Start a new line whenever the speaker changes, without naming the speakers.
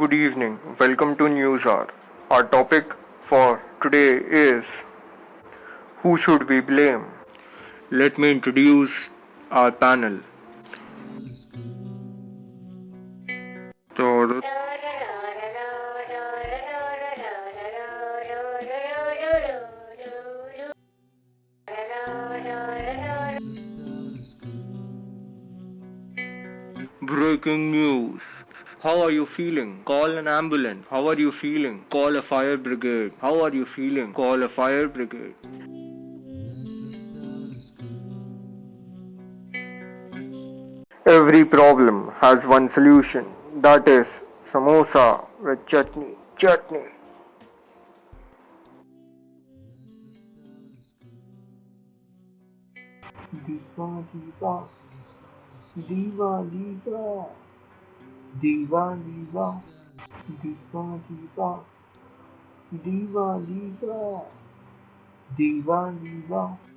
Good evening. Welcome to News Hour. Our topic for today is Who should we blame? Let me introduce our panel. So, breaking news. How are you feeling? Call an ambulance. How are you feeling? Call a fire brigade. How are you feeling? Call a fire brigade. Every problem has one solution. That is samosa with chutney. Chutney.
Diva, diva, diva, diva, diva, diva, diva, diva, diva, diva, diva, diva.